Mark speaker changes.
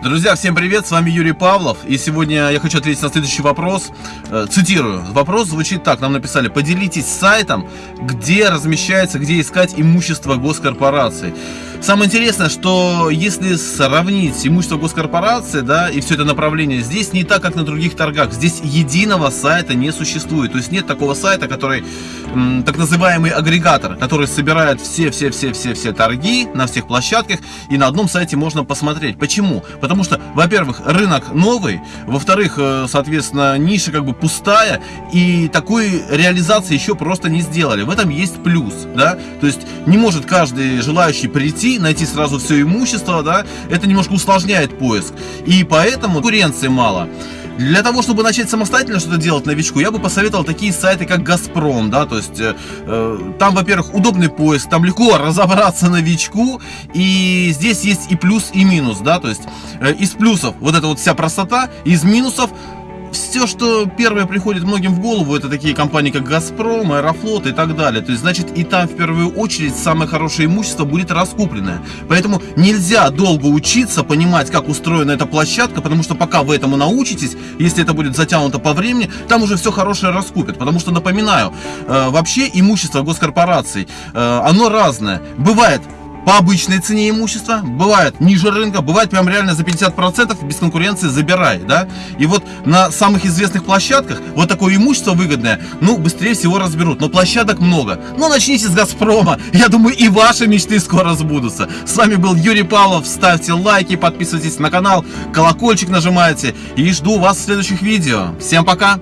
Speaker 1: Друзья, всем привет, с вами Юрий Павлов, и сегодня я хочу ответить на следующий вопрос. Э, цитирую. Вопрос звучит так, нам написали, поделитесь сайтом, где размещается, где искать имущество госкорпораций. Самое интересное, что если сравнить имущество госкорпорации, да, и все это направление, здесь не так, как на других торгах. Здесь единого сайта не существует. То есть нет такого сайта, который, так называемый агрегатор, который собирает все-все-все-все-все торги на всех площадках, и на одном сайте можно посмотреть. Почему? Потому что, во-первых, рынок новый, во-вторых, э, соответственно, ниша как бы пустая, и такой реализации еще просто не сделали. В этом есть плюс, да, то есть не может каждый желающий прийти найти, найти сразу все имущество, да, это немножко усложняет поиск. И поэтому конкуренции мало. Для того, чтобы начать самостоятельно что-то делать новичку, я бы посоветовал такие сайты, как Газпром, да, то есть э, э, там, во-первых, удобный поиск, там легко разобраться новичку, и здесь есть и плюс, и минус, да, то есть э, из плюсов вот эта вот вся простота, из минусов все, что первое приходит многим в голову, это такие компании, как Газпром, Аэрофлот и так далее. То есть, значит, и там в первую очередь самое хорошее имущество будет раскупленное. Поэтому нельзя долго учиться, понимать, как устроена эта площадка, потому что пока вы этому научитесь, если это будет затянуто по времени, там уже все хорошее раскупят. Потому что, напоминаю, э, вообще имущество госкорпораций, э, оно разное. Бывает по обычной цене имущества, бывает ниже рынка, бывает прям реально за 50% без конкуренции забирай, да. И вот на самых известных площадках вот такое имущество выгодное, ну, быстрее всего разберут, но площадок много. Ну, начните с Газпрома, я думаю, и ваши мечты скоро сбудутся. С вами был Юрий Павлов, ставьте лайки, подписывайтесь на канал, колокольчик нажимайте и жду вас в следующих видео. Всем пока!